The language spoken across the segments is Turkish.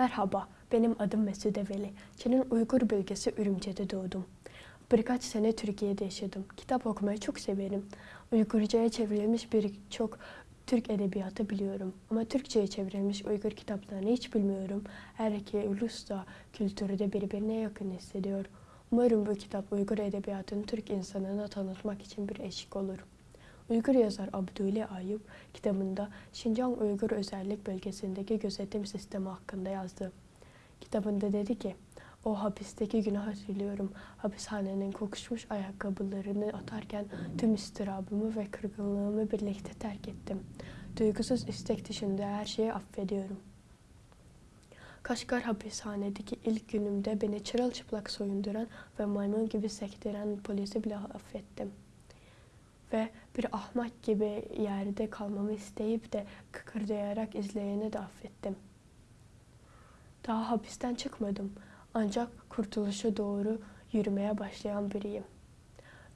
Merhaba, benim adım Mesude Veli. Çin'in Uygur bölgesi Ürümce'de doğdum. Birkaç sene Türkiye'de yaşadım. Kitap okumayı çok severim. Uygurca'ya çevrilmiş birçok Türk edebiyatı biliyorum. Ama Türkçe'ye çevrilmiş Uygur kitaplarını hiç bilmiyorum. Her iki ulus da kültürü de birbirine yakın hissediyor. Umarım bu kitap Uygur edebiyatını Türk insanına tanıtmak için bir eşik olur. Uygur yazar Abdülü Ayıp kitabında Şincan Uygur Özellik Bölgesi'ndeki gözetim sistemi hakkında yazdı. Kitabında dedi ki, o hapisteki günü hatırlıyorum. Hapishanenin kokuşmuş ayakkabılarını atarken tüm istirabımı ve kırgınlığımı birlikte terk ettim. Duygusuz istek dışında her şeyi affediyorum. Kaşgar hapishanedeki ilk günümde beni çırılçıplak soyunduran ve maymun gibi sektiren polisi bile affettim ve bir ahmak gibi yerde kalmamı isteyip de kıkırdayarak izleyeni de affettim. Daha hapisten çıkmadım ancak kurtuluşa doğru yürümeye başlayan biriyim.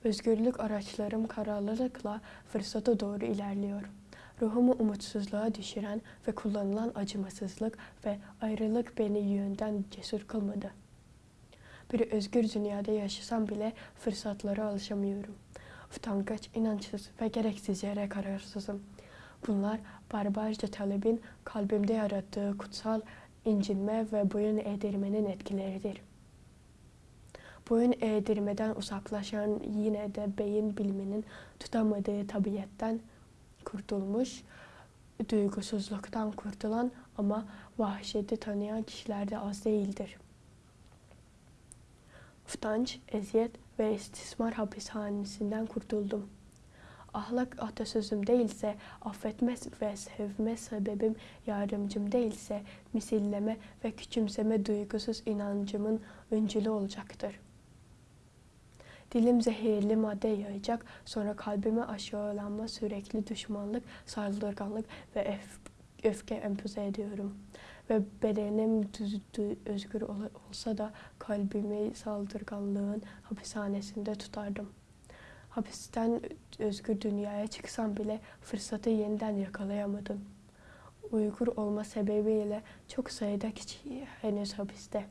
Özgürlük araçlarım kararlılıkla fırsata doğru ilerliyor. Ruhumu umutsuzluğa düşüren ve kullanılan acımasızlık ve ayrılık beni yönden cesur kılmadı. Bir özgür dünyada yaşasam bile fırsatlara alışamıyorum utangaç, inançsız ve gereksiz yere kararsızım. Bunlar barbarca talebin kalbimde yarattığı kutsal incinme ve boyun eğdirmenin etkileridir. Boyun eğdirmeden uzaklaşan yine de beyin biliminin tutamadığı tabiyetten kurtulmuş, duygusuzluktan kurtulan ama vahşeti tanıyan kişiler de az değildir. Utanç, eziyet ve istismar hapishanesinden kurtuldum. Ahlak atasözüm değilse, affetme ve sevme sebebim yardımcım değilse, misilleme ve küçümseme duygusuz inancımın öncülü olacaktır. Dilim zehirli madde yayacak, sonra kalbime aşağılanma, sürekli düşmanlık, saldırganlık ve öf öfke empoze ediyorum.'' Ve bedenim düz, düz, özgür olsa da kalbimi saldırganlığın hapishanesinde tutardım. Hapisten özgür dünyaya çıksam bile fırsatı yeniden yakalayamadım. Uygur olma sebebiyle çok sayıda kişi henüz hapiste.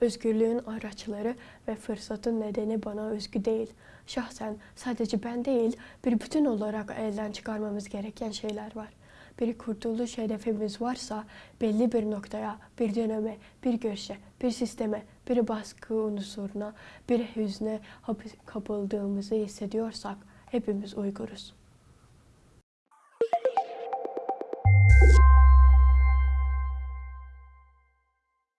Özgürlüğün araçları ve fırsatın nedeni bana özgü değil. Şahsen sadece ben değil, bir bütün olarak elden çıkarmamız gereken şeyler var bir kurtuluş hedefimiz varsa belli bir noktaya, bir döneme, bir görüşe, bir sisteme, bir baskı unsuruna, bir hüzne kapıldığımızı hissediyorsak hepimiz Uyguruz.